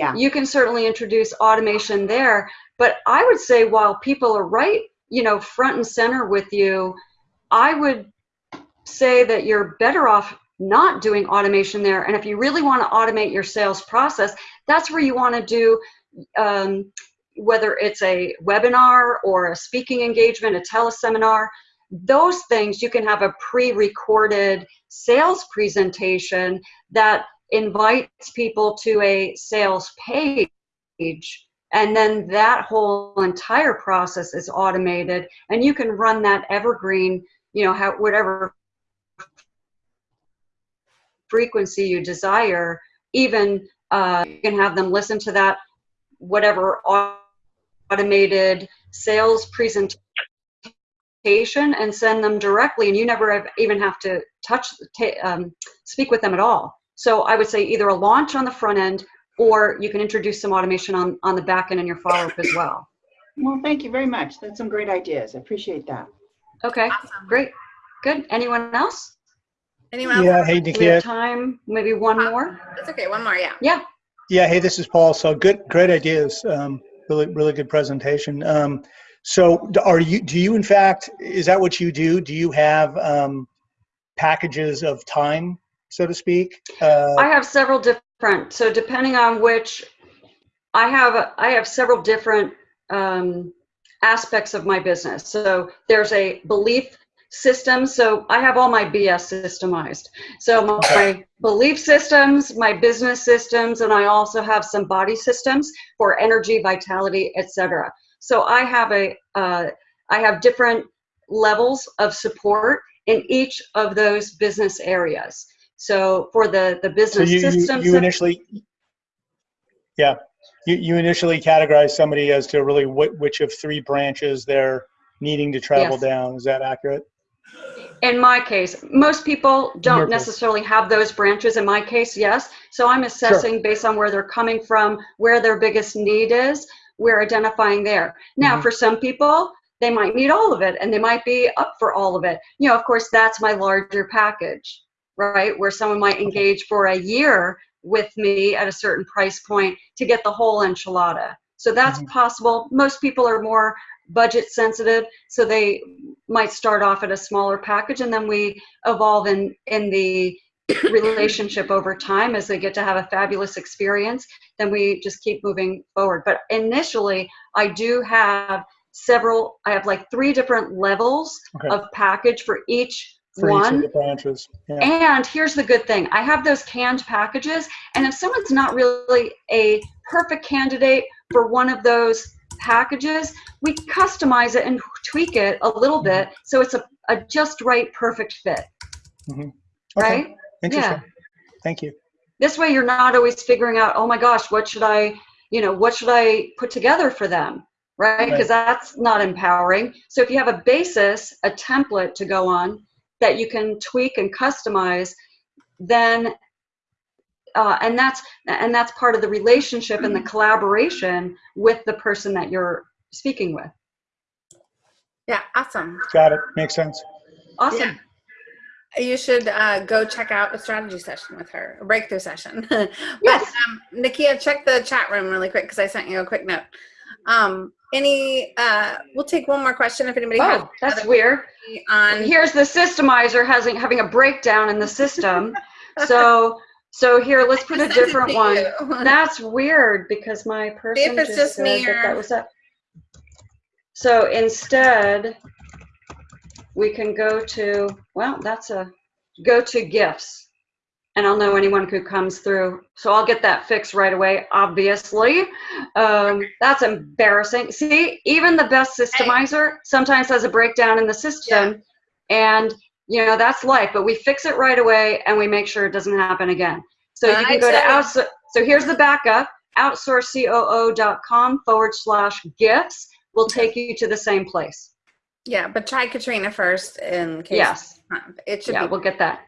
yeah. you can certainly introduce automation there. But I would say while people are right, you know, front and center with you, I would say that you're better off not doing automation there. And if you really want to automate your sales process, that's where you want to do um, whether it's a webinar or a speaking engagement, a teleseminar, those things you can have a pre-recorded sales presentation that invites people to a sales page and then that whole entire process is automated and you can run that evergreen you know how whatever frequency you desire even uh, you can have them listen to that whatever automated sales presentation and send them directly and you never have, even have to touch um, speak with them at all so i would say either a launch on the front end or you can introduce some automation on, on the back end in your follow-up as well Well, thank you very much. That's some great ideas. I appreciate that. okay Awesome. great good anyone else Anyone else? Yeah, hey, do we Nikia. have time maybe one more That's okay. One more. Yeah. yeah Yeah, hey, this is Paul. So good, great ideas. Um, really, really good presentation. Um, so, are you? Do you, in fact, is that what you do? Do you have um, packages of time, so to speak? Uh, I have several different. So depending on which, I have I have several different um, aspects of my business. So there's a belief system. So I have all my BS systemized. So my, belief systems, my business systems, and I also have some body systems for energy, vitality, etc. So I have a uh, I have different levels of support in each of those business areas. So for the the business you, you, systems, you initially, yeah, you, you initially categorize somebody as to really what, which of three branches they're needing to travel Yes. down. Is that accurate? In my case, most people don't necessarily have those branches. In my case, yes. So I'm assessing based on where they're coming from, where their biggest need is. We're identifying there. Now, Mhm. for some people, they might need all of it and they might be up for all of it. You know, of course, that's my larger package, right? Where someone might engage for a year with me at a certain price point to get the whole enchilada. So that's Mhm. possible. Most people are more budget sensitive, so they might start off at a smaller package and then we evolve in in the relationship over time as they get to have a fabulous experience then we just keep moving forward but initially i do have several i have like three different levels Okay. of package for each For each of one the branches. Yeah. and here's the good thing I have those canned packages, and if someone's not really a perfect candidate for one of those packages, we customize it and tweak it a little mm-hmm. bit so it's a, a just right, perfect fit. Mm-hmm. Okay. Right? Interesting. Thank you. This way you're not always figuring out, oh my gosh, what should I, you know, what should I put together for them? Right? Right. Because that's not empowering. So if you have a basis, a template to go on that you can tweak and customize, then uh, and that's and that's part of the relationship and the collaboration with the person that you're speaking with. Yeah, awesome. Got it. Makes sense. Awesome. You should uh, go check out a strategy session with her, a breakthrough session. but Yes. um, Nakia, check the chat room really quick because I sent you a quick note. Um, any, uh, we'll take one more question if anybody has Oh, that's weird. on. Here's the systemizer having having a breakdown in the system. so so here, let's put a different one. That's weird because my person it's just said me that that was up. So instead, we can go to, well, that's a, go to gifts. And I'll know anyone who comes through. So I'll get that fixed right away, obviously. Um, that's embarrassing. See, even the best systemizer sometimes has a breakdown in the system. And, you know, that's life. But we fix it right away and we make sure it doesn't happen again. So you can go to Nice. outs. So here's the backup outsourcecoo.com forward slash gifts will take you to the same place. Yeah, but try Katrina first in case. Yes. It should Yeah, be we'll get that.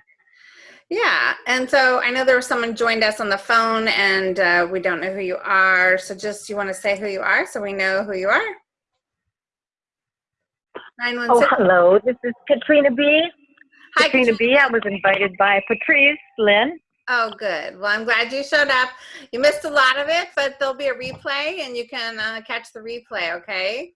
Yeah, and so I know there was someone joined us on the phone, and uh, we don't know who you are. So just you want to say who you are, so we know who you are. Nine one Oh, six. hello. This is Katrina B. Hi, Katrina. B. I was invited by Patrice Lynn. Oh, good. Well, I'm glad you showed up. You missed a lot of it, but there'll be a replay, and you can uh, catch the replay. Okay.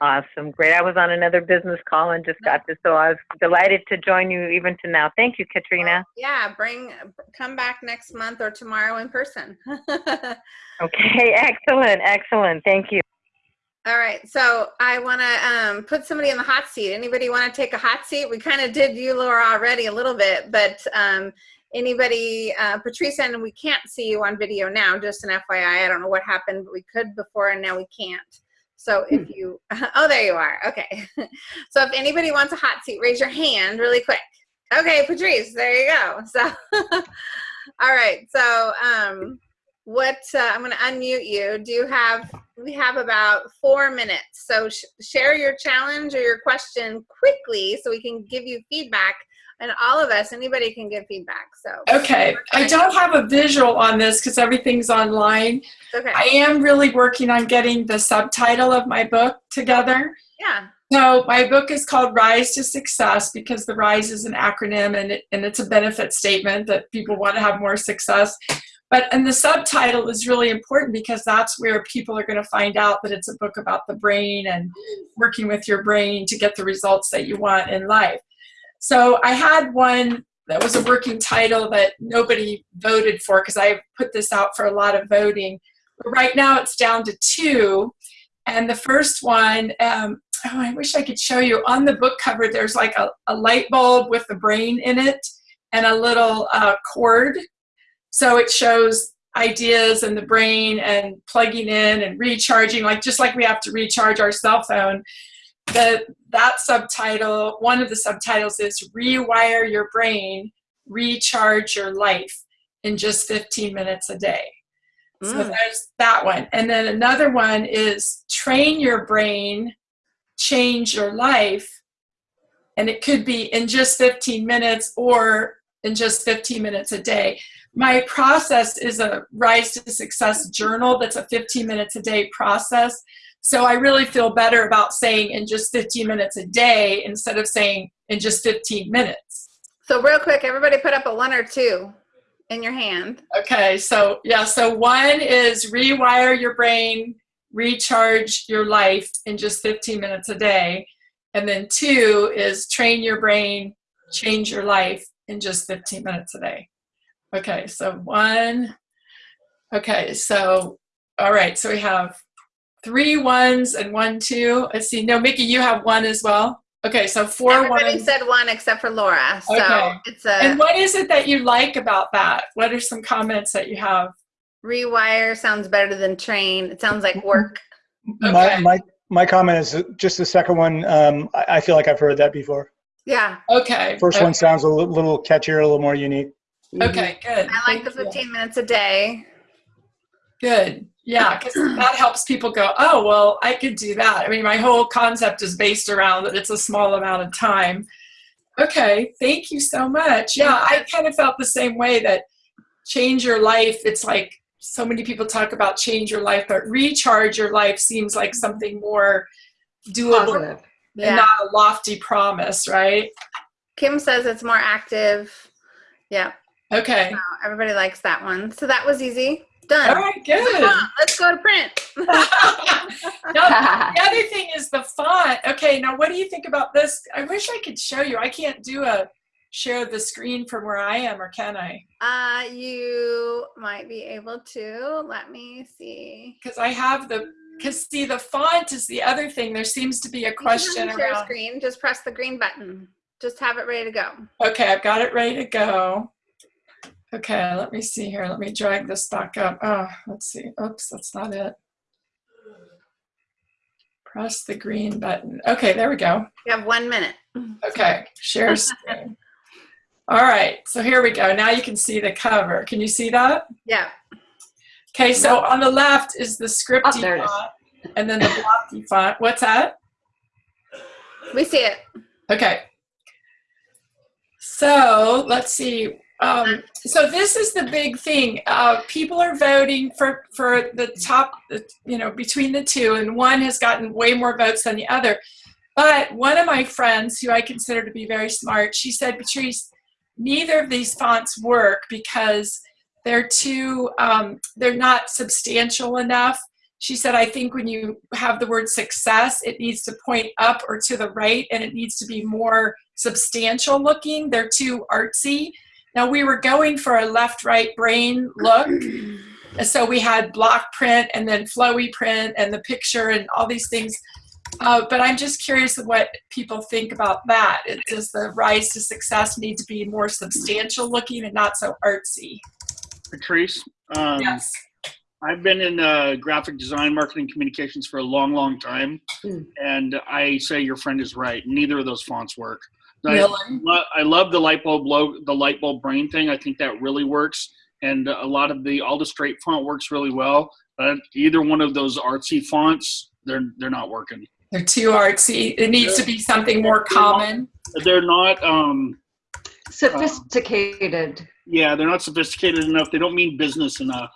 Awesome. Great. I was on another business call and just got this, so I was delighted to join you even to now. Thank you, Katrina. Yeah, bring come back next month or tomorrow in person. Okay. Excellent. Excellent. Thank you. All right, so I want to um, put somebody in the hot seat. Anybody want to take a hot seat? We kind of did you, Laura, already a little bit, but um, anybody, uh, Patrice, and we can't see you on video now. Just an FYI, I don't know what happened, but we could before, and now we can't. So if you, oh, there you are. Okay. so if anybody wants a hot seat, raise your hand really quick. Okay, Patrice, there you go. So, all right. So, um, what uh, I'm going to unmute you. Do you have? We have about four minutes. So sh- share your challenge or your question quickly, so we can give you feedback. And all of us, anybody can give feedback. So Okay, I don't have a visual on this because everything's online. okay, I am really working on getting the subtitle of my book together. yeah, So my book is called Rise to Success because the Rise is an acronym and, it, and it's a benefit statement that people want to have more success. But and the subtitle is really important because that's where people are going to find out that it's a book about the brain and working with your brain to get the results that you want in life. So I had one that was a working title that nobody voted for because I put this out for a lot of voting. But right now it's down to two. And the first one, um, oh, I wish I could show you. On the book cover, there's like a, a light bulb with the brain in it and a little uh, cord. So it shows ideas and the brain and plugging in and recharging, like just like we have to recharge our cell phone. The, that subtitle, one of the subtitles is Rewire Your Brain, Recharge Your Life in just 15 minutes a day. So Mm. there's that one. And then another one is Train Your Brain, Change Your Life. And it could be in just 15 minutes or in just 15 minutes a day. My process is a Rise to Success journal that's a 15 minutes a day process. So I really feel better about saying in just 15 minutes a day instead of saying in just 15 minutes. So real quick, everybody put up a one or two in your hand. Okay, so yeah, so one is rewire your brain, recharge your life in just 15 minutes a day. And then two is train your brain, change your life in just 15 minutes a day. Okay, so one. Okay, so all right, so we have three ones and one two. Let's see. No, Mickey, you have one as well. Okay, so four Everybody ones. said one except for Laura. So Okay. it's a And what is it that you like about that? What are some comments that you have? rewire sounds better than train. It sounds like work. My, Okay. my, my comment is just the second one. Um, I, I feel like I've heard that before. Yeah, Okay. First okay. one sounds a li- little catchier, a little more unique. Mm-hmm. Okay, good. I like the Thank you. 15 minutes a day. Good. Yeah, because that helps people go, oh, well, I could do that. I mean, my whole concept is based around that it's a small amount of time. Okay, thank you so much. Yeah, I kind of felt the same way that change your life, it's like so many people talk about change your life, but recharge your life seems like something more doable Positive. Yeah. and not a lofty promise, right? Kim says it's more active. Yeah, Okay. so everybody likes that one. So that was easy. Done. All right, good. Let's go to print. the other thing is the font. Okay, now what do you think about this? I wish I could show you. I can't do a share the screen from where I am, or can I? Uh, you might be able to. Let me see. Because I have the. Because see, the font is the other thing. There seems to be a question share around. screen. Just press the green button. Just have it ready to go. Okay, I've got it ready to go. Okay, let me see here. Let me drag this back up. Oh, let's see. Oops, that's not it. Press the green button. Okay, there we go. You have one minute. Okay, share screen. All right, so here we go. Now you can see the cover. Can you see that? Yeah. Okay, so on the left is the scripty Oh, there it is. font, and then the blocky font. What's that? We see it. Okay. So let's see. Um, so this is the big thing. Uh, people are voting for for the top, you know, between the two, and one has gotten way more votes than the other. But one of my friends, who I consider to be very smart, she said, Patrice, neither of these fonts work because they're too, um, they're not substantial enough. She said, I think when you have the word success, it needs to point up or to the right, and it needs to be more substantial looking. They're too artsy. Now, we were going for a left right brain look. So we had block print and then flowy print and the picture and all these things. Uh, but I'm just curious of what people think about that. It, does the rise to success need to be more substantial looking and not so artsy? Patrice, um, yes. I've been in uh, graphic design, marketing, communications for a long, long time, Mm. and I say your friend is right. Neither of those fonts work. I, lo- I love the light bulb logo, the light bulb brain thing. I think that really works, and a lot of the all the straight font works really well. But either one of those artsy fonts, they're they're not working. They're too artsy. It needs to be something more common. They're not. Um, Sophisticated. yeah, they're not sophisticated enough. They don't mean business enough.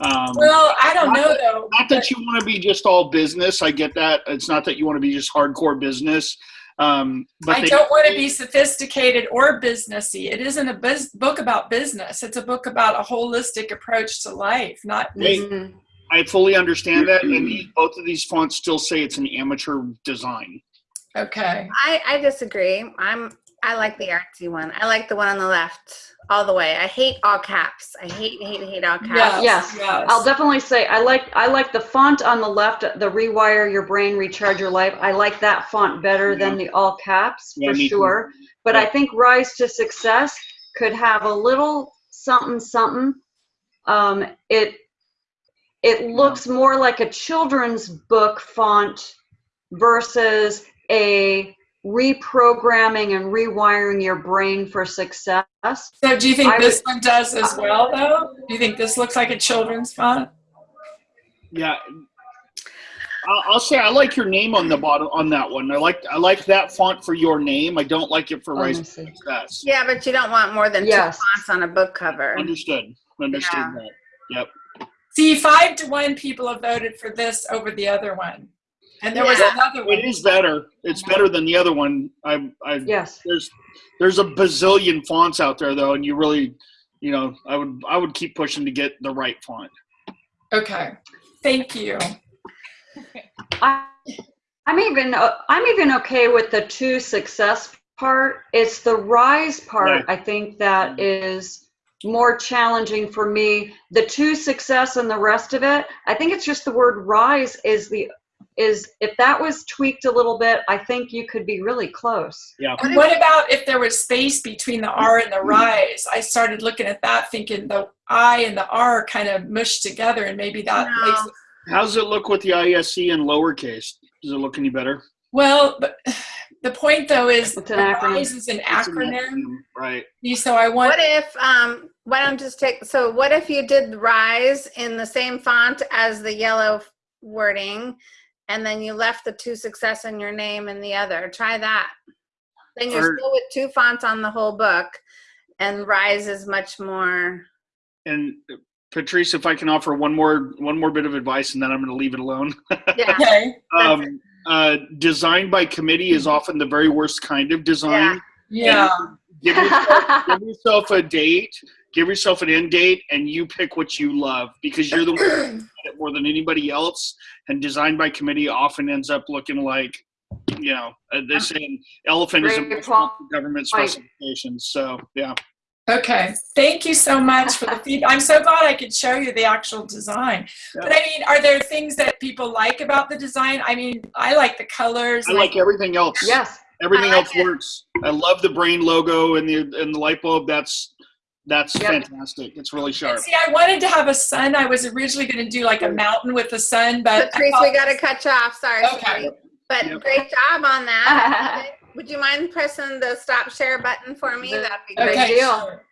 Um, Well, I don't know though. not that you want to be just all business. I get that. It's not that you want to be just hardcore business. Um, but I they, don't want to be sophisticated or businessy. It isn't a bus- book about business. It's a book about a holistic approach to life, not They-. I fully understand that, and these, both of these fonts still say it's an amateur design. okay. I, I disagree. I'm I like the artsy one. I like the one on the left all the way. I hate all caps. I hate, hate, hate all caps. Yes, Yes, yes. I'll definitely say I like I like the font on the left, the rewire your brain, recharge your life. I like that font better than the all caps Yeah, for me too. sure. But Yeah. I think Rise to Success could have a little something something. Um, it it looks more like a children's book font versus a reprogramming and rewiring your brain for success. So do you think I this one does as well, though? Do you think this looks like a children's font? Yeah. I'll, I'll say I like your name on the bottom on that one. I like I like that font for your name. I don't like it for Oh, Rise to. Success. Yeah, but you don't want more than Yes. two fonts on a book cover. Understood. Understood Yeah. that. Yep. See, five to one people have voted for this over the other one. And there was another one. It is better. It's better than the other one. I I Yes. there's there's a bazillion fonts out there though, and you really, you know, I would I would keep pushing to get the right font. Okay. Thank you. I, I'm even uh, I'm even okay with the two success part. It's the rise part Right. I think that is more challenging for me. The two success and the rest of it, I think it's just the word rise is the is if that was tweaked a little bit, I think you could be really close. Yeah. And what about if there was space between the R and the rise? I started looking at that thinking the I and the R kind of mushed together and maybe that No. makes it How's it look with the ISC in lowercase? Does it look any better? Well, but the point though is It's the an acronym. RISE is an It's an acronym. Right. So I want What if, um, why don't just take, so what if you did rise in the same font as the yellow wording and then you left the two success in your name in the other? Try that. Then you're Or- still with two fonts on the whole book and rise is much more, And Patrice, if I can offer one more one more bit of advice, and then I'm going to leave it alone. yeah. okay. um, uh, design by committee is often the very worst kind of design. Yeah. Give, yourself, give yourself a date, give yourself an end date, and you pick what you love because you're the one who did it more than anybody else. And design by committee often ends up looking like, you know, uh, they're saying elephant is a Great response to government point. specifications. So yeah, Okay. Thank you so much for the feedback. I'm so glad I could show you the actual design. But I mean, are there things that people like about the design? I mean, I like the colors. I like everything else. yes. Everything like else it. works. I love the brain logo and the and the light bulb. That's that's Yep. fantastic. It's really sharp. See, I wanted to have a sun. I was originally going to do like a mountain with the sun, but I Patrice, we got to cut you off. Sorry. Okay. sweetie. But Yep. great job on that. Would you mind pressing the stop share button for me? That'd be great. okay, deal. sure.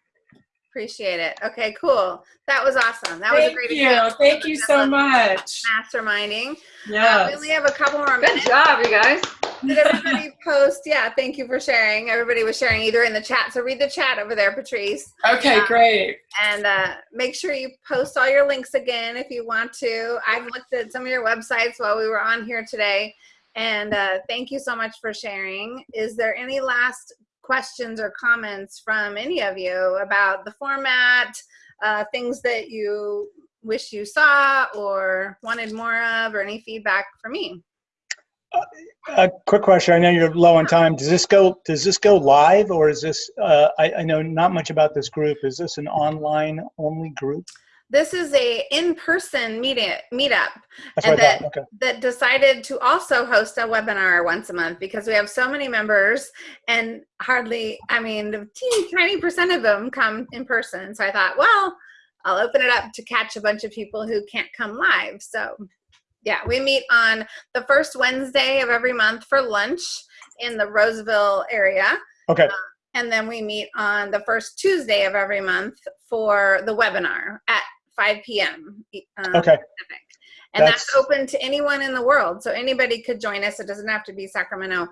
Appreciate it. Okay, cool. That was awesome. That was a Thank great you. example Thank you so much. Masterminding. Uh, we only have a couple more Good minutes. job, you guys. Did everybody post? Yeah, thank you for sharing. Everybody was sharing either in the chat. So read the chat over there, Patrice. Okay, great. And uh, make sure you post all your links again if you want to. I've looked at some of your websites while we were on here today. And uh, thank you so much for sharing. Is there any last questions or comments from any of you about the format, uh, things that you wish you saw or wanted more of, or any feedback for me? A quick question. I know you're low on time. Does this go? Does this go live, or is this? Uh, I, I know not much about this group. Is this an online only group? This is a in-person meet meetup And thought. Okay. that decided to also host a webinar once a month because we have so many members and hardly, I mean, the teeny tiny percent of them come in person. So I thought, well, I'll open it up to catch a bunch of people who can't come live. So yeah, we meet on the first Wednesday of every month for lunch in the Roseville area. Okay. Uh, and then we meet on the first Tuesday of every month for the webinar at 5 p.m. um, Okay. Pacific. And that's, That's- open to anyone in the world. So anybody could join us. It doesn't have to be Sacramento.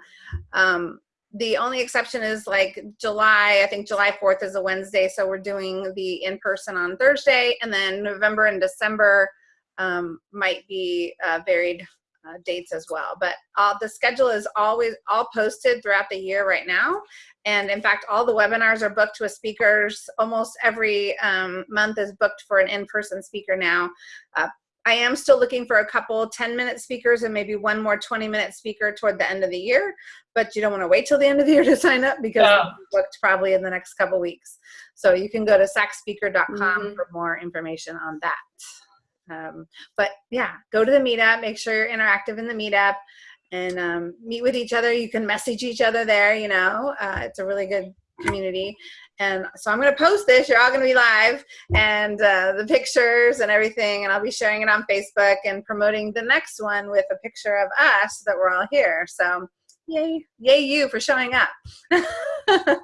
Um, the only exception is like July, I think July 4th is a Wednesday. So we're doing the in person on Thursday. And then November and December um, might be uh, varied uh, dates as well. But uh, the schedule is always all posted throughout the year right now. And in fact, all the webinars are booked with speakers. Almost every um, month is booked for an in-person speaker now. Uh, I am still looking for a couple 10 minute speakers and maybe one more 20 minute speaker toward the end of the year. But you don't want to wait till the end of the year to sign up because Yeah. we're booked probably in the next couple weeks. So you can go to sacspeaker.com Mhm. for more information on that. Um, but yeah, go to the meetup. Make sure you're interactive in the meetup and um, meet with each other. You can message each other there. You know, uh, it's a really good community. And so I'm going to post this. You're all going to be live and uh, the pictures and everything. And I'll be sharing it on Facebook and promoting the next one with a picture of us that we're all here. So yay, yay you for showing up. Yeah.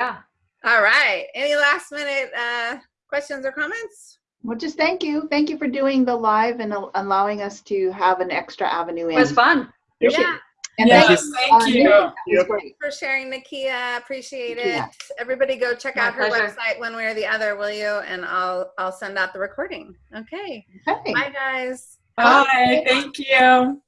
Yeah. all right. Any last minute uh, questions or comments? Well, just thank you. Thank you for doing the live and al- allowing us to have an extra avenue It in. was fun. Appreciate Yeah. And Yes, thank thank uh, you. Nikki. That Yep. for sharing, Nakia. Appreciate it. Everybody go check My out her pleasure. website one way or the other, will you? And I'll I'll send out the recording. Okay. Okay. Bye guys. Bye. Thank you.